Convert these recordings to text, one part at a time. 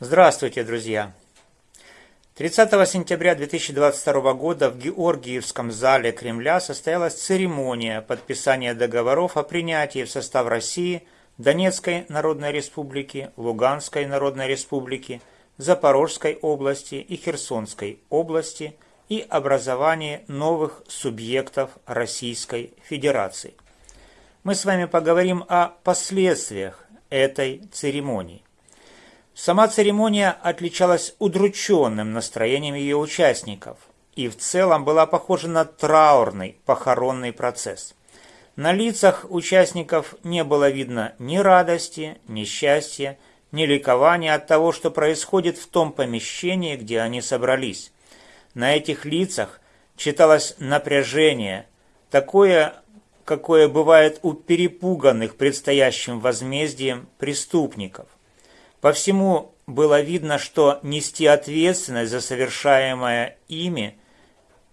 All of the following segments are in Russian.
Здравствуйте, друзья! 30 сентября 2022 года в Георгиевском зале Кремля состоялась церемония подписания договоров о принятии в состав России Донецкой Народной Республики, Луганской Народной Республики, Запорожской области и Херсонской области и образовании новых субъектов Российской Федерации. Мы с вами поговорим о последствиях этой церемонии. Сама церемония отличалась удрученным настроением ее участников и в целом была похожа на траурный похоронный процесс. На лицах участников не было видно ни радости, ни счастья, ни ликования от того, что происходит в том помещении, где они собрались. На этих лицах читалось напряжение, такое, какое бывает у перепуганных предстоящим возмездием преступников. По всему было видно, что нести ответственность за совершаемое ими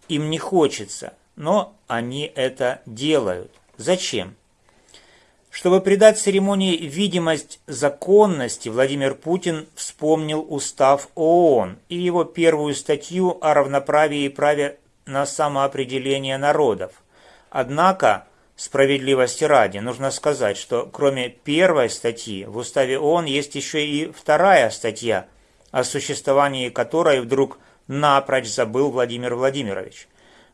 им не хочется, но они это делают. Зачем? Чтобы придать церемонии видимость законности, Владимир Путин вспомнил устав ООН и его первую статью о равноправии и праве на самоопределение народов. Однако Справедливости ради, нужно сказать, что кроме первой статьи в Уставе ООН есть еще и вторая статья, о существовании которой вдруг напрочь забыл Владимир Владимирович.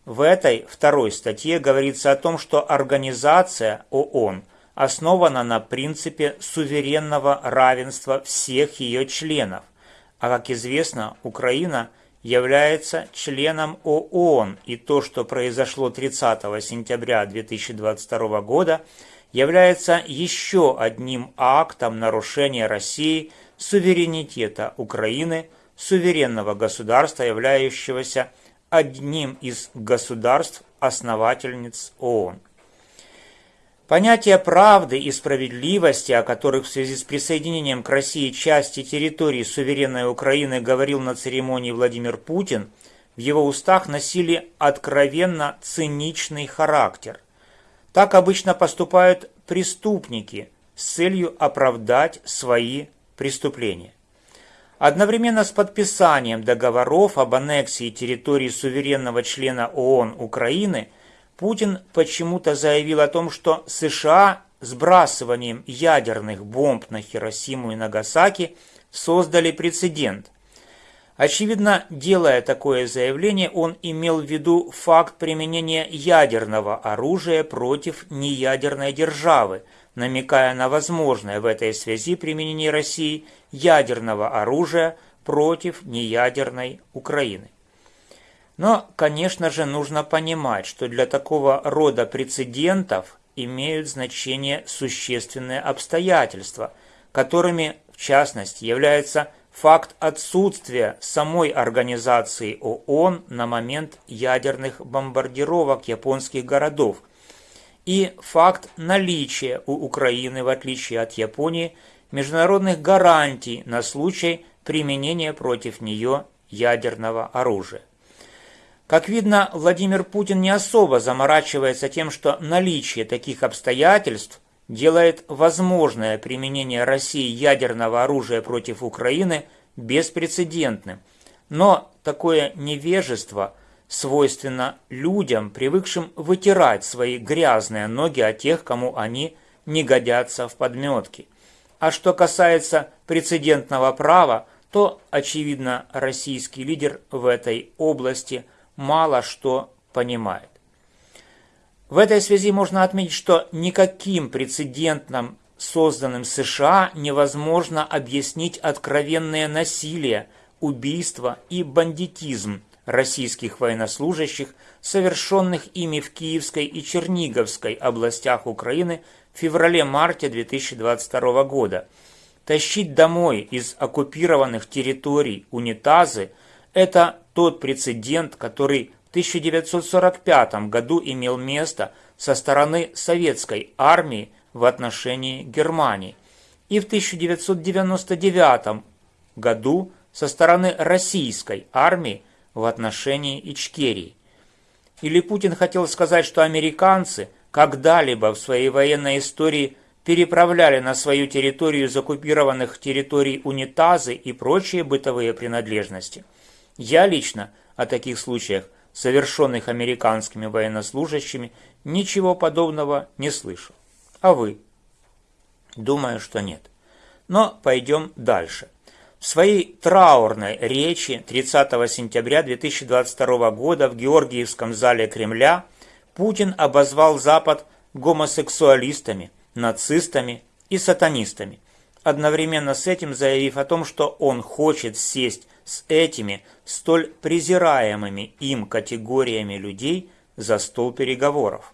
В этой второй статье говорится о том, что организация ООН основана на принципе суверенного равенства всех ее членов, а как известно, Украина – является членом ООН, и то, что произошло 30 сентября 2022 года, является еще одним актом нарушения России суверенитета Украины, суверенного государства, являющегося одним из государств-основательниц ООН. Понятия правды и справедливости, о которых в связи с присоединением к России части территории суверенной Украины говорил на церемонии Владимир Путин, в его устах носили откровенно циничный характер. Так обычно поступают преступники с целью оправдать свои преступления. Одновременно с подписанием договоров об аннексии территории суверенного члена ООН Украины – Путин почему-то заявил о том, что США сбрасыванием ядерных бомб на Хиросиму и Нагасаки создали прецедент. Очевидно, делая такое заявление, он имел в виду факт применения ядерного оружия против неядерной державы, намекая на возможное в этой связи применение России ядерного оружия против неядерной Украины. Но, конечно же, нужно понимать, что для такого рода прецедентов имеют значение существенные обстоятельства, которыми, в частности, является факт отсутствия самой организации ООН на момент ядерных бомбардировок японских городов и факт наличия у Украины, в отличие от Японии, международных гарантий на случай применения против нее ядерного оружия. Как видно, Владимир Путин не особо заморачивается тем, что наличие таких обстоятельств делает возможное применение России ядерного оружия против Украины беспрецедентным. Но такое невежество свойственно людям, привыкшим вытирать свои грязные ноги от тех, кому они не годятся в подметке. А что касается прецедентного права, то, очевидно, российский лидер в этой области – мало что понимает. В этой связи можно отметить, что никаким прецедентом, созданным США, невозможно объяснить откровенное насилие, убийство и бандитизм российских военнослужащих, совершенных ими в Киевской и Черниговской областях Украины в феврале-марте 2022 года. Тащить домой из оккупированных территорий унитазы – это тот прецедент, который в 1945 году имел место со стороны советской армии в отношении Германии и в 1999 году со стороны российской армии в отношении Ичкерии. Или Путин хотел сказать, что американцы когда-либо в своей военной истории переправляли на свою территорию из оккупированных территорий унитазы и прочие бытовые принадлежности. Я лично о таких случаях, совершенных американскими военнослужащими, ничего подобного не слышал. А вы? Думаю, что нет. Но пойдем дальше. В своей траурной речи 30 сентября 2022 года в Георгиевском зале Кремля Путин обозвал Запад гомосексуалистами, нацистами и сатанистами, одновременно с этим заявив о том, что он хочет сесть с этими столь презираемыми им категориями людей за стол переговоров.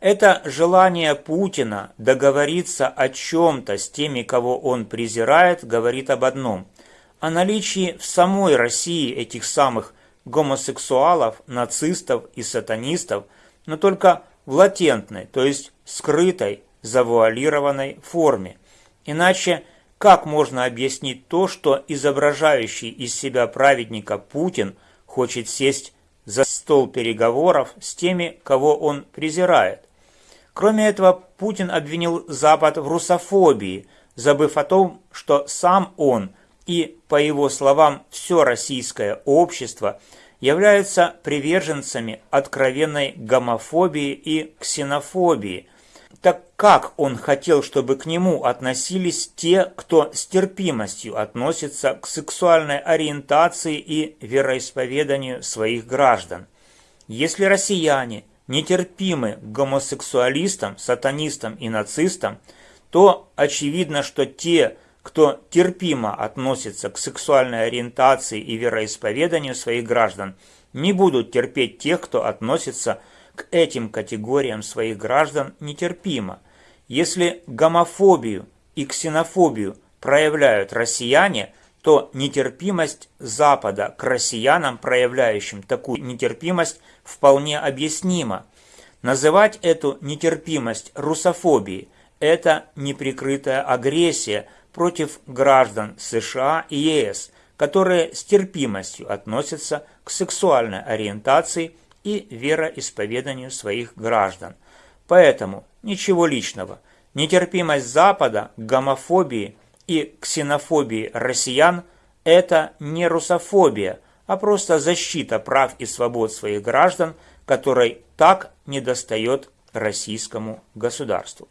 Это желание Путина договориться о чем-то с теми, кого он презирает, говорит об одном – о наличии в самой России этих самых гомосексуалов, нацистов и сатанистов, но только в латентной, то есть скрытой, завуалированной форме. Иначе как можно объяснить то, что изображающий из себя праведника Путин хочет сесть за стол переговоров с теми, кого он презирает? Кроме этого, Путин обвинил Запад в русофобии, забыв о том, что сам он и, по его словам, все российское общество являются приверженцами откровенной гомофобии и ксенофобии. Так как он хотел, чтобы к нему относились те, кто с терпимостью относится к сексуальной ориентации и вероисповеданию своих граждан? Если россияне – нетерпимы к гомосексуалистам, сатанистам и нацистам, то очевидно, что те, кто терпимо относится к сексуальной ориентации и вероисповеданию своих граждан, не будут терпеть тех, кто относится к этим категориям своих граждан нетерпимо. Если гомофобию и ксенофобию проявляют россияне, то нетерпимость Запада к россиянам, проявляющим такую нетерпимость, вполне объяснима. Называть эту нетерпимость русофобией – это неприкрытая агрессия против граждан США и ЕС, которые с терпимостью относятся к сексуальной ориентации и вероисповеданию своих граждан. Поэтому ничего личного. Нетерпимость Запада к гомофобии – и ксенофобии россиян – это не русофобия, а просто защита прав и свобод своих граждан, которой так недостает российскому государству.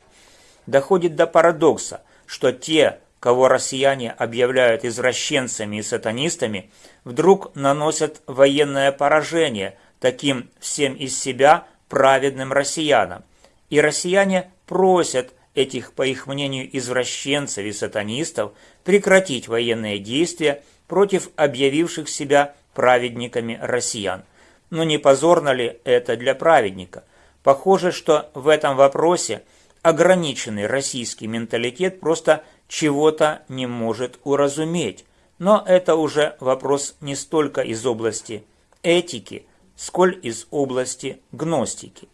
Доходит до парадокса, что те, кого россияне объявляют извращенцами и сатанистами, вдруг наносят военное поражение таким всем из себя праведным россиянам. И россияне просят этих, по их мнению, извращенцев и сатанистов прекратить военные действия против объявивших себя праведниками россиян. Но не позорно ли это для праведника? Похоже, что в этом вопросе ограниченный российский менталитет просто чего-то не может уразуметь. Но это уже вопрос не столько из области этики, сколь из области гностики.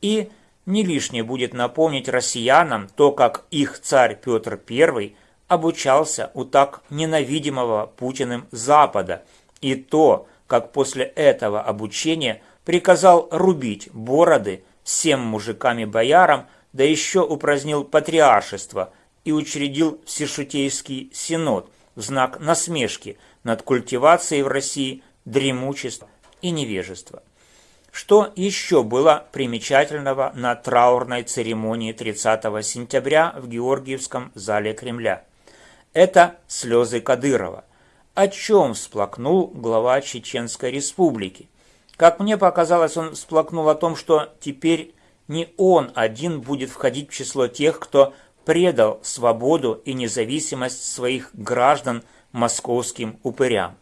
И не лишнее будет напомнить россиянам то, как их царь Петр I обучался у так ненавидимого Путиным Запада, и то, как после этого обучения приказал рубить бороды всем мужикам и боярам, да еще упразднил патриаршество и учредил Всешутейский Синод в знак насмешки над культивацией в России дремучества и невежества. Что еще было примечательного на траурной церемонии 30 сентября в Георгиевском зале Кремля? Это слезы Кадырова. О чем всплакнул глава Чеченской республики? Как мне показалось, он всплакнул о том, что теперь не он один будет входить в число тех, кто предал свободу и независимость своих граждан московским упырям.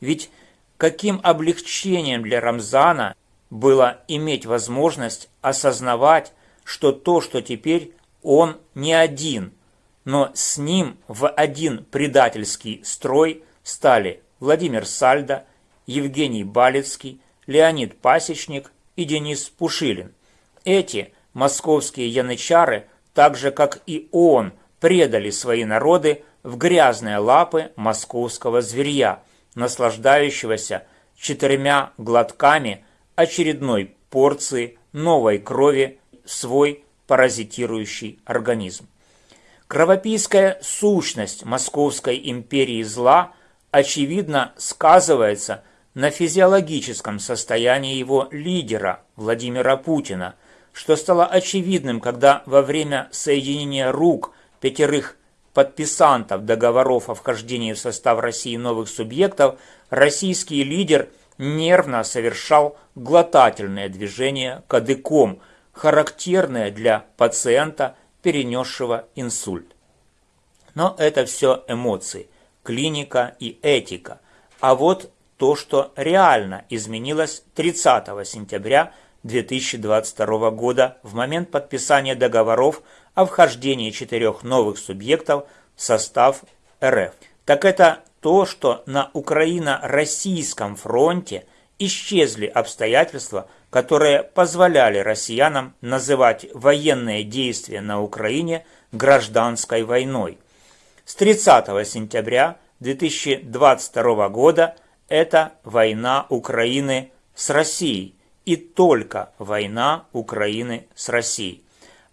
Ведь каким облегчением для Рамзана было иметь возможность осознавать, что то, что теперь он не один, но с ним в один предательский строй стали Владимир Сальдо, Евгений Балецкий, Леонид Пасечник и Денис Пушилин. Эти московские янычары, так же как и он, предали свои народы в грязные лапы московского зверья, наслаждающегося четырьмя глотками очередной порции новой крови свой паразитирующий организм. Кровопийская сущность Московской империи зла очевидно сказывается на физиологическом состоянии его лидера Владимира Путина, что стало очевидным, когда во время соединения рук пятерых подписантов договоров о вхождении в состав России новых субъектов российский лидер нервно совершал глотательное движение кадыком, характерное для пациента, перенесшего инсульт. Но это все эмоции, клиника и этика. А вот то, что реально изменилось 30 сентября 2022 года в момент подписания договоров о вхождении четырех новых субъектов в состав РФ. Так это то, что на Украино-российском фронте исчезли обстоятельства, которые позволяли россиянам называть военные действия на Украине гражданской войной. С 30 сентября 2022 года это война Украины с Россией и только война Украины с Россией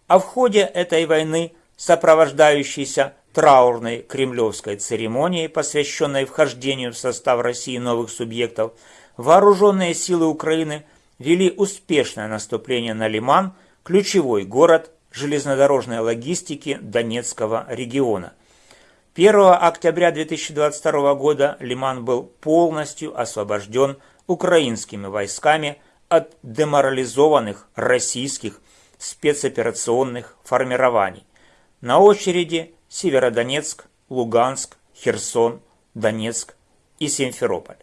а в ходе этой войны, сопровождающейся траурной кремлевской церемонией, посвященной вхождению в состав России новых субъектов, вооруженные силы Украины вели успешное наступление на Лиман, ключевой город железнодорожной логистики Донецкого региона. 1 октября 2022 года Лиман был полностью освобожден украинскими войсками от деморализованных российских спецоперационных формирований. На очереди Северодонецк, Луганск, Херсон, Донецк и Симферополь.